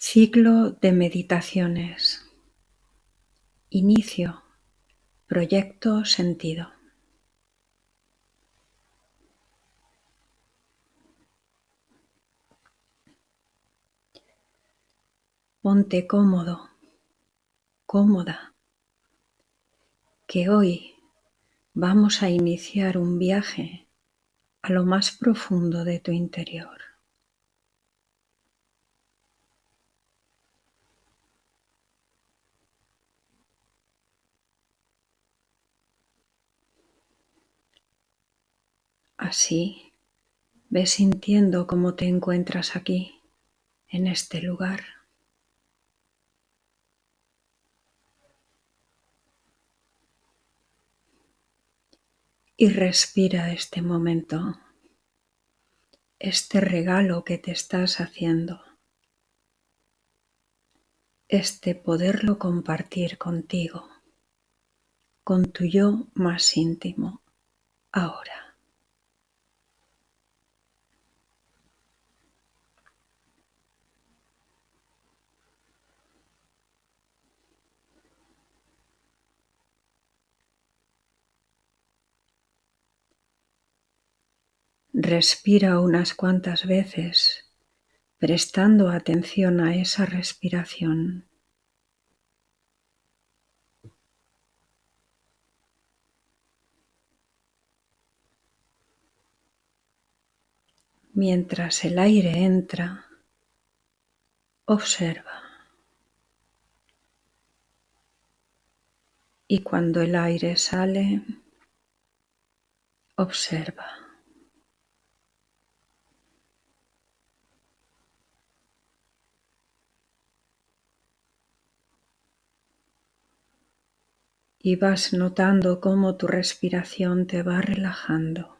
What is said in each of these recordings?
Ciclo de meditaciones. Inicio. Proyecto sentido. Ponte cómodo, cómoda, que hoy vamos a iniciar un viaje a lo más profundo de tu interior. Así, ve sintiendo cómo te encuentras aquí, en este lugar. Y respira este momento, este regalo que te estás haciendo, este poderlo compartir contigo, con tu yo más íntimo, ahora. Respira unas cuantas veces, prestando atención a esa respiración. Mientras el aire entra, observa. Y cuando el aire sale, observa. Y vas notando cómo tu respiración te va relajando.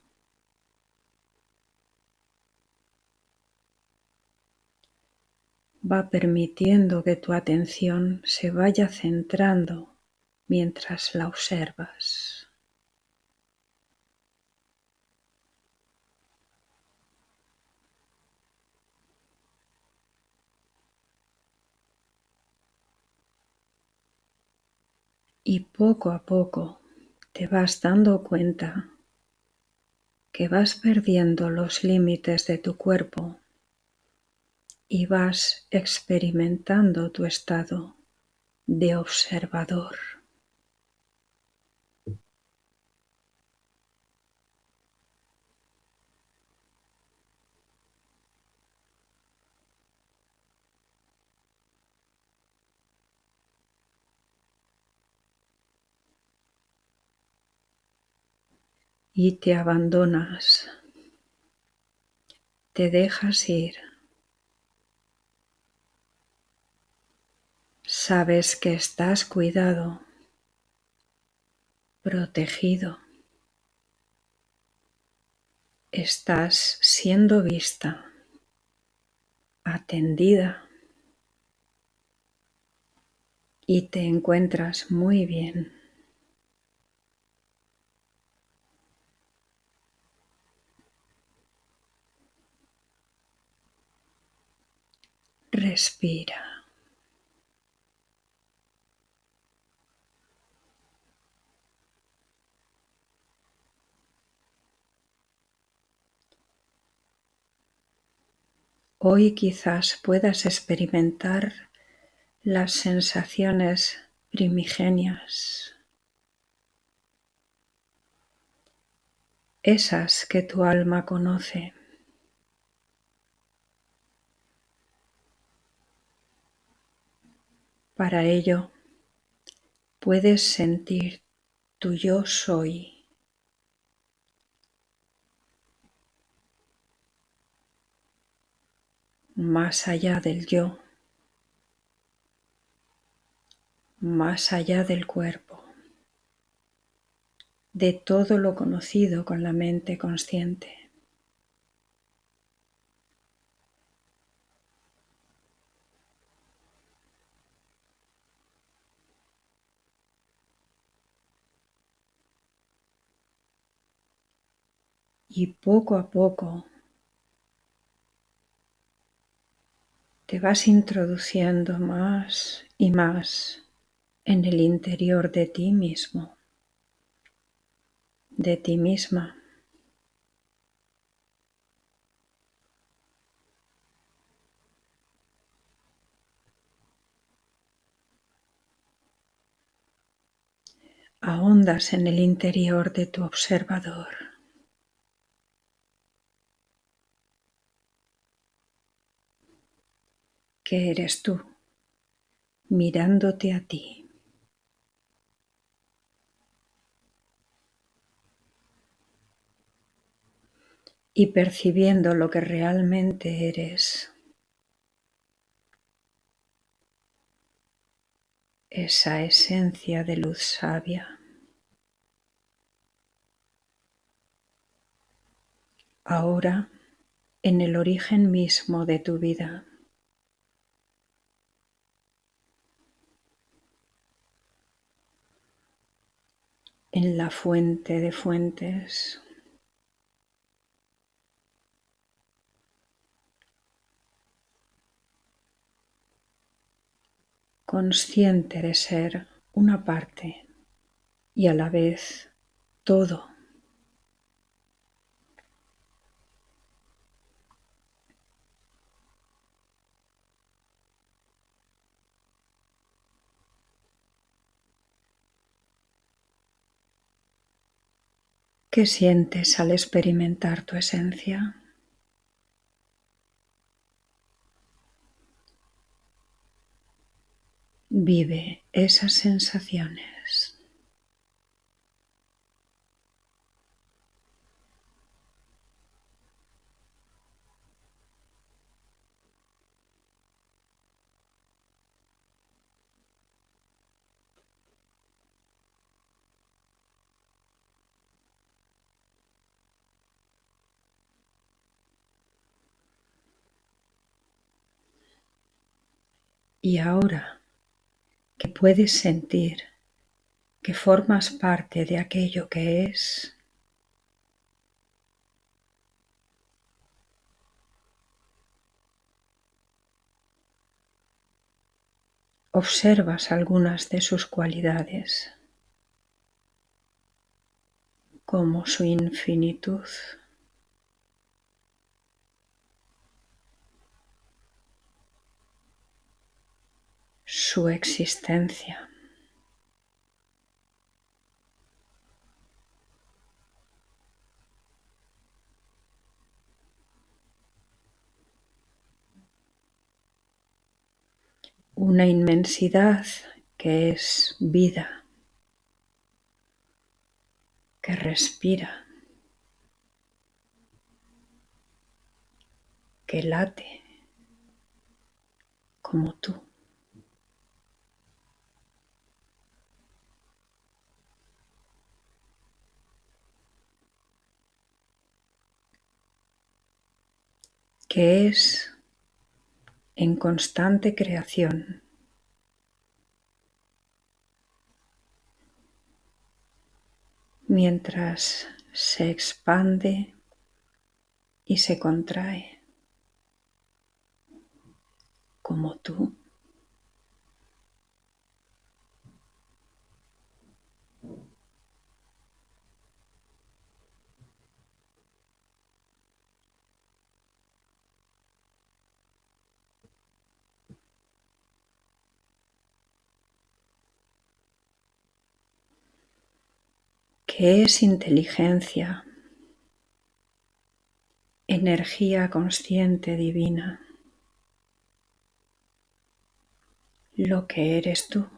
Va permitiendo que tu atención se vaya centrando mientras la observas. Y poco a poco te vas dando cuenta que vas perdiendo los límites de tu cuerpo y vas experimentando tu estado de observador. Y te abandonas, te dejas ir. Sabes que estás cuidado, protegido. Estás siendo vista, atendida y te encuentras muy bien. Respira. Hoy quizás puedas experimentar las sensaciones primigenias, esas que tu alma conoce. Para ello, puedes sentir tu yo soy. Más allá del yo, más allá del cuerpo, de todo lo conocido con la mente consciente. Y poco a poco te vas introduciendo más y más en el interior de ti mismo, de ti misma. ahondas en el interior de tu observador. ¿Qué eres tú mirándote a ti. y percibiendo lo que realmente eres. esa esencia de luz sabia. Ahora en el origen mismo de tu vida. En la fuente de fuentes. consciente de ser una parte y a la vez todo. ¿Qué sientes al experimentar tu esencia? Vive esas sensaciones. Y ahora que puedes sentir que formas parte de aquello que es, observas algunas de sus cualidades, como su infinitud, su existencia. Una inmensidad que es vida, que respira, que late como tú. Que es en constante creación. mientras se expande y se contrae, como tú. Que es inteligencia, energía consciente divina, lo que eres tú.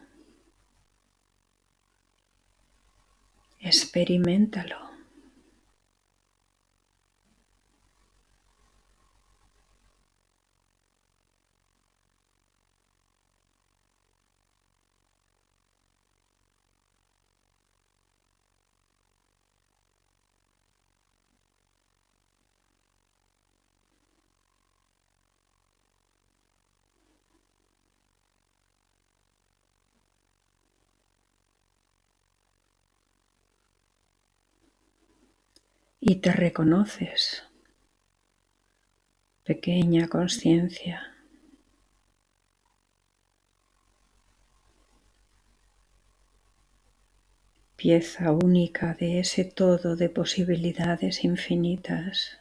Experimentalo. y te reconoces, pequeña conciencia. pieza única de ese todo de posibilidades infinitas.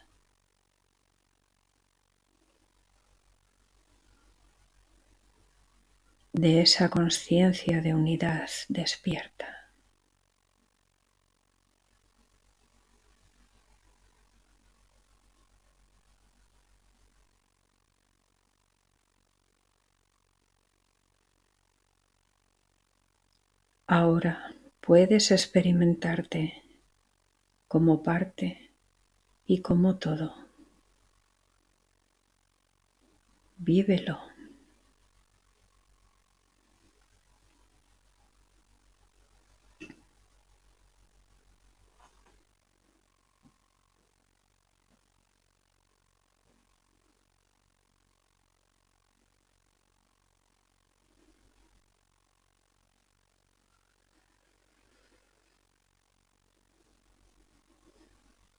de esa conciencia de unidad despierta. Ahora puedes experimentarte como parte y como todo. Vívelo.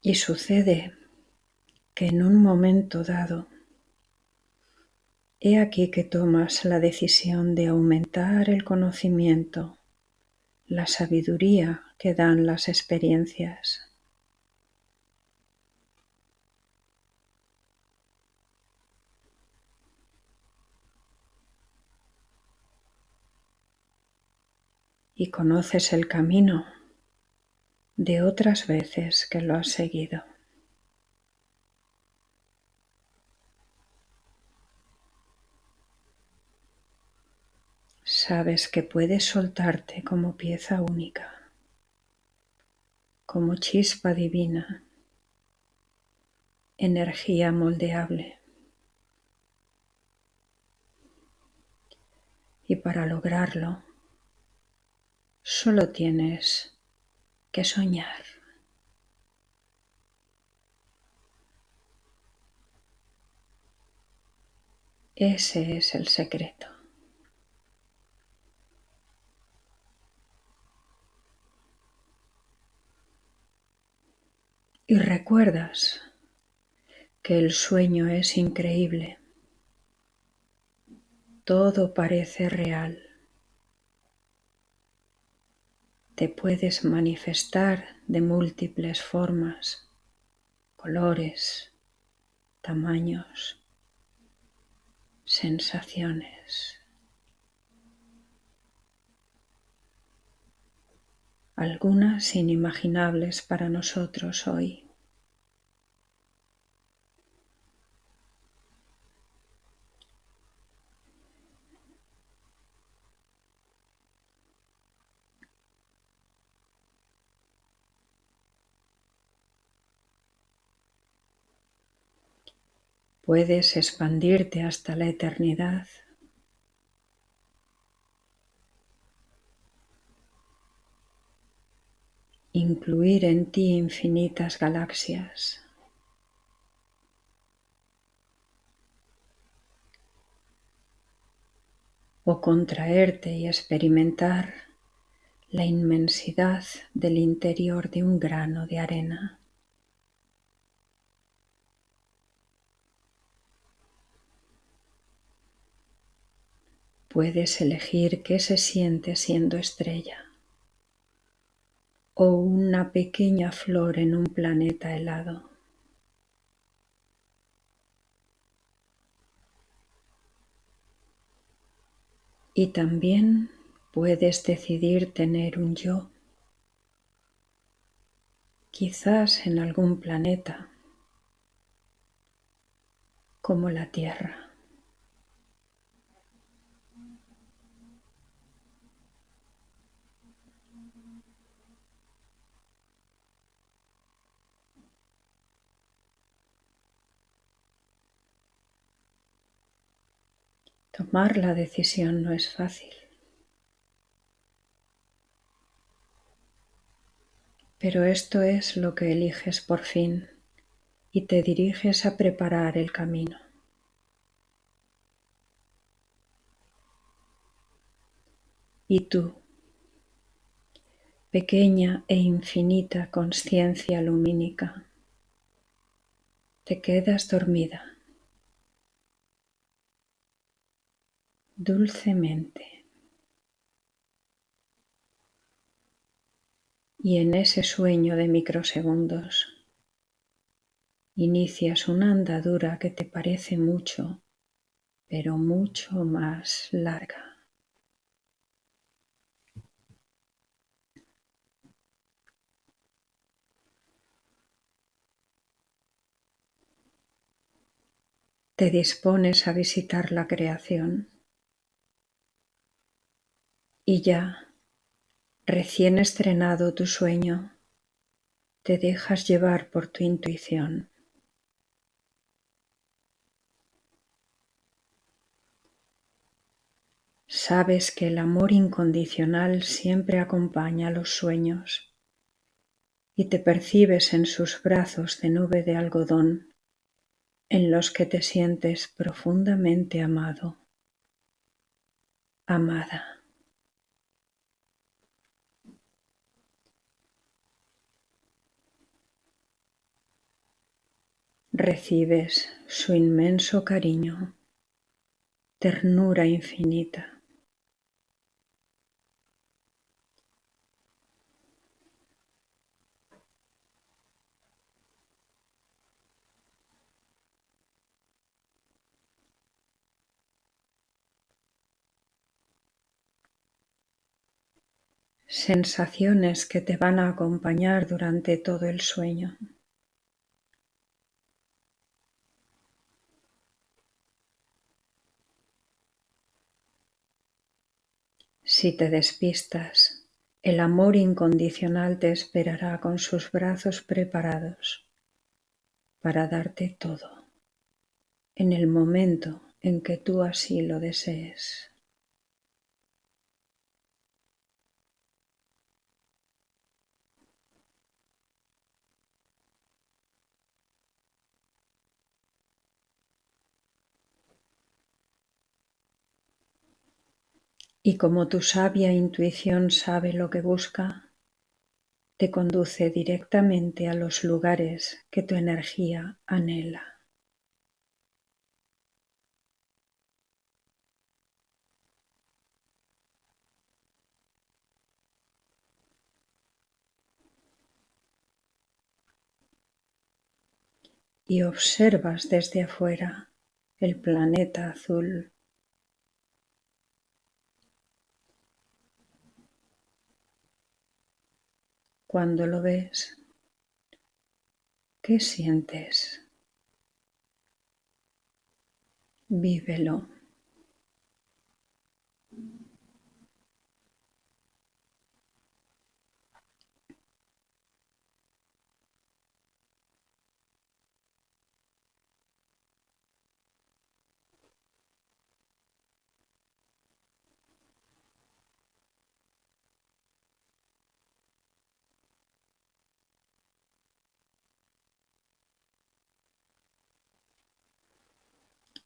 Y sucede que en un momento dado, he aquí que tomas la decisión de aumentar el conocimiento, la sabiduría que dan las experiencias. Y conoces el camino de otras veces que lo has seguido. Sabes que puedes soltarte como pieza única, como chispa divina, energía moldeable. Y para lograrlo, solo tienes que soñar. Ese es el secreto. Y recuerdas que el sueño es increíble. Todo parece real. Te puedes manifestar de múltiples formas, colores, tamaños, sensaciones. algunas inimaginables para nosotros hoy. Puedes expandirte hasta la eternidad. Incluir en ti infinitas galaxias. O contraerte y experimentar la inmensidad del interior de un grano de arena. Puedes elegir qué se siente siendo estrella o una pequeña flor en un planeta helado. Y también puedes decidir tener un yo, quizás en algún planeta, como la Tierra. Tomar la decisión no es fácil, pero esto es lo que eliges por fin y te diriges a preparar el camino. Y tú, pequeña e infinita conciencia lumínica, te quedas dormida dulcemente. Y en ese sueño de microsegundos inicias una andadura que te parece mucho, pero mucho más larga. te dispones a visitar la creación y ya, recién estrenado tu sueño, te dejas llevar por tu intuición. Sabes que el amor incondicional siempre acompaña los sueños y te percibes en sus brazos de nube de algodón en los que te sientes profundamente amado, amada. Recibes su inmenso cariño, ternura infinita. sensaciones que te van a acompañar durante todo el sueño. Si te despistas, el amor incondicional te esperará con sus brazos preparados para darte todo en el momento en que tú así lo desees. Y como tu sabia intuición sabe lo que busca, te conduce directamente a los lugares que tu energía anhela. y observas desde afuera el planeta azul Cuando lo ves, ¿qué sientes? Vívelo.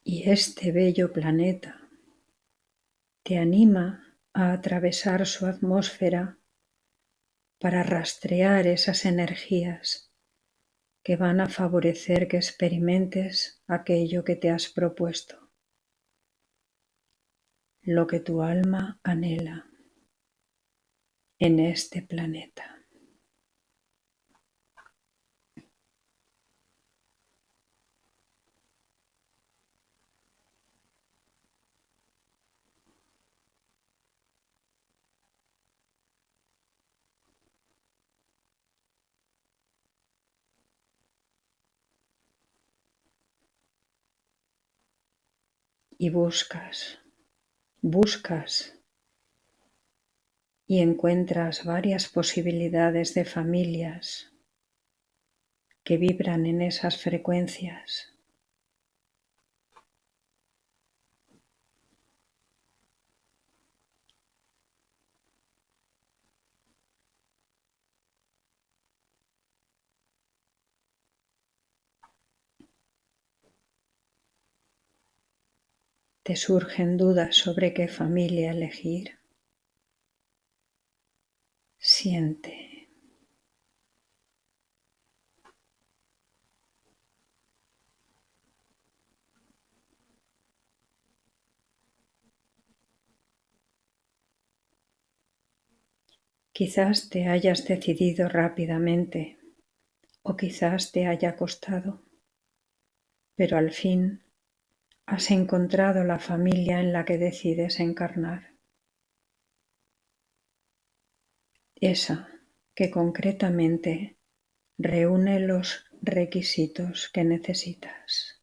Y este bello planeta te anima a atravesar su atmósfera para rastrear esas energías que van a favorecer que experimentes aquello que te has propuesto, lo que tu alma anhela en este planeta. Y buscas, buscas y encuentras varias posibilidades de familias que vibran en esas frecuencias. ¿Te surgen dudas sobre qué familia elegir? Siente. Quizás te hayas decidido rápidamente o quizás te haya costado, pero al fin has encontrado la familia en la que decides encarnar. Esa que concretamente reúne los requisitos que necesitas.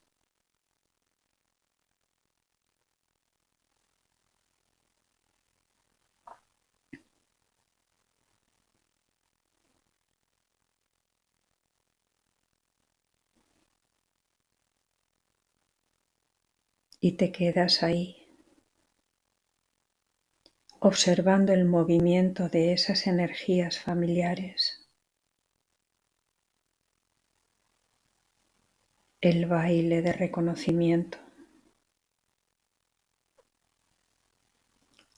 Y te quedas ahí, observando el movimiento de esas energías familiares, el baile de reconocimiento,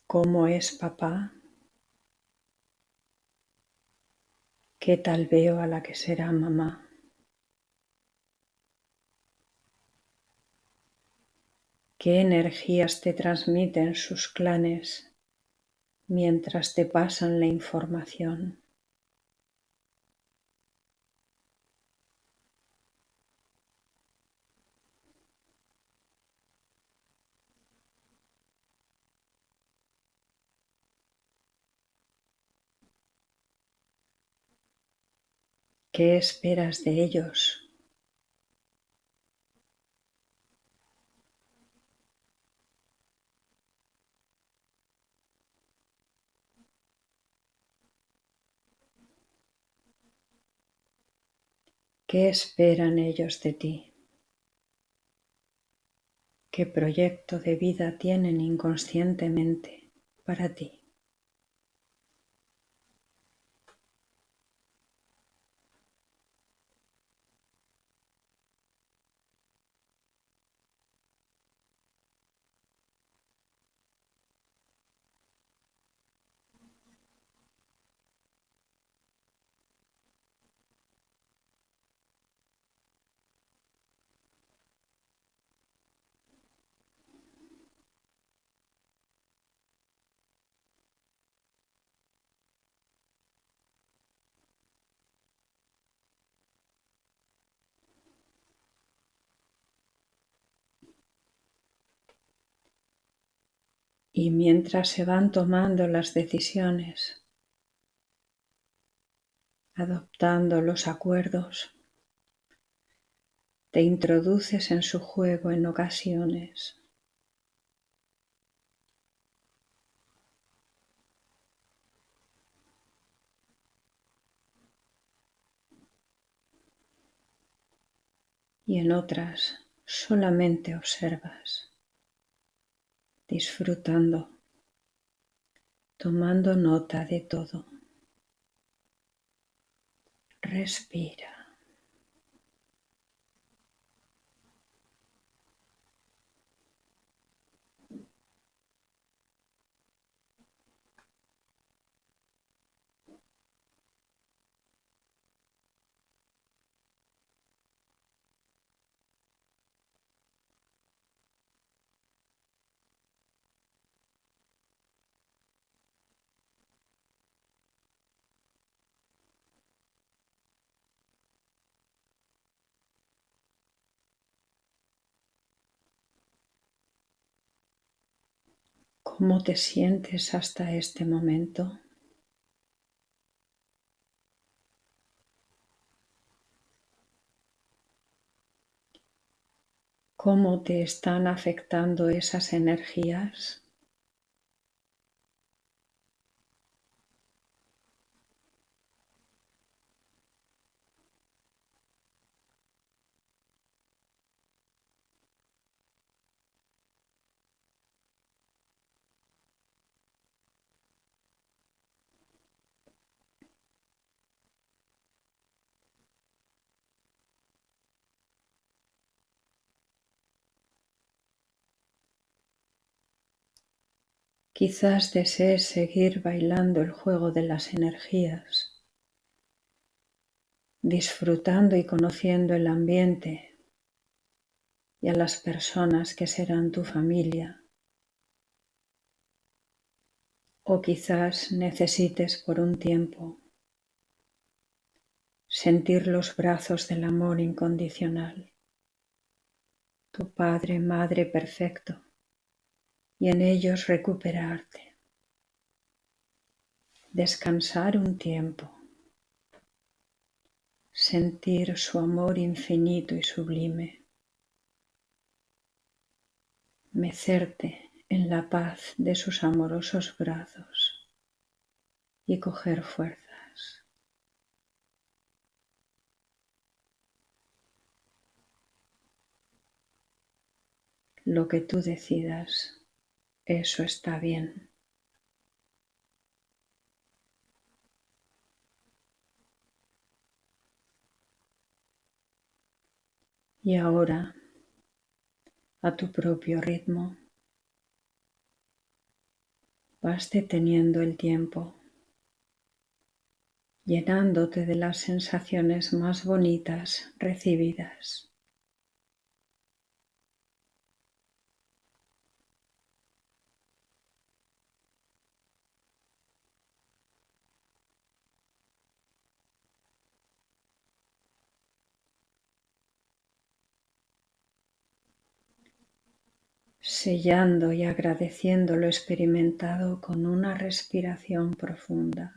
cómo es papá, qué tal veo a la que será mamá. Qué energías te transmiten sus clanes mientras te pasan la información. ¿Qué esperas de ellos? ¿Qué esperan ellos de ti? ¿Qué proyecto de vida tienen inconscientemente para ti? Y mientras se van tomando las decisiones, adoptando los acuerdos, te introduces en su juego en ocasiones. Y en otras solamente observas disfrutando, tomando nota de todo. Respira. ¿Cómo te sientes hasta este momento? ¿Cómo te están afectando esas energías? Quizás desees seguir bailando el juego de las energías, disfrutando y conociendo el ambiente y a las personas que serán tu familia, O quizás necesites por un tiempo sentir los brazos del amor incondicional, tu Padre, Madre perfecto, y en ellos recuperarte, descansar un tiempo, sentir su amor infinito y sublime, mecerte en la paz de sus amorosos brazos y coger fuerzas. Lo que tú decidas, eso está bien. Y ahora, a tu propio ritmo, vas deteniendo el tiempo, llenándote de las sensaciones más bonitas recibidas. Sellando y agradeciendo lo experimentado con una respiración profunda.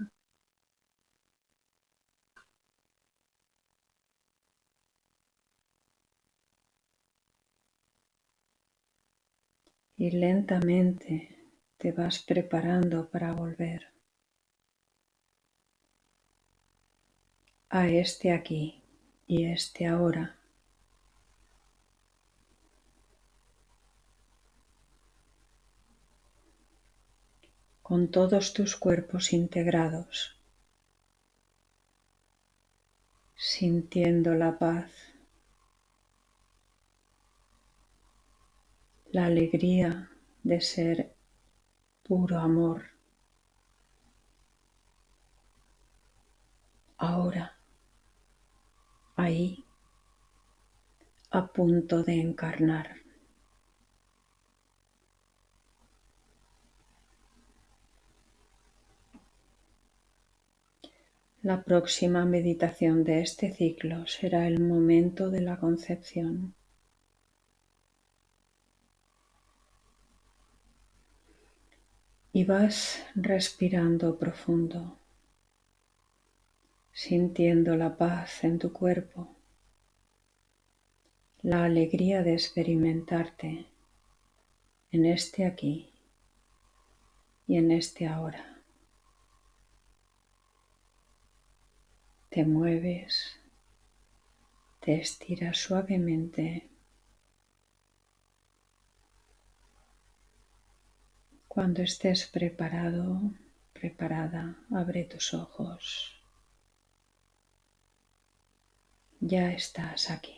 Y lentamente te vas preparando para volver a este aquí y este ahora. Con todos tus cuerpos integrados, sintiendo la paz, la alegría de ser puro amor. Ahora, ahí, a punto de encarnar. La próxima meditación de este ciclo será el momento de la concepción. Y vas respirando profundo, sintiendo la paz en tu cuerpo, la alegría de experimentarte en este aquí y en este ahora. Te mueves, te estiras suavemente. Cuando estés preparado, preparada, abre tus ojos. Ya estás aquí.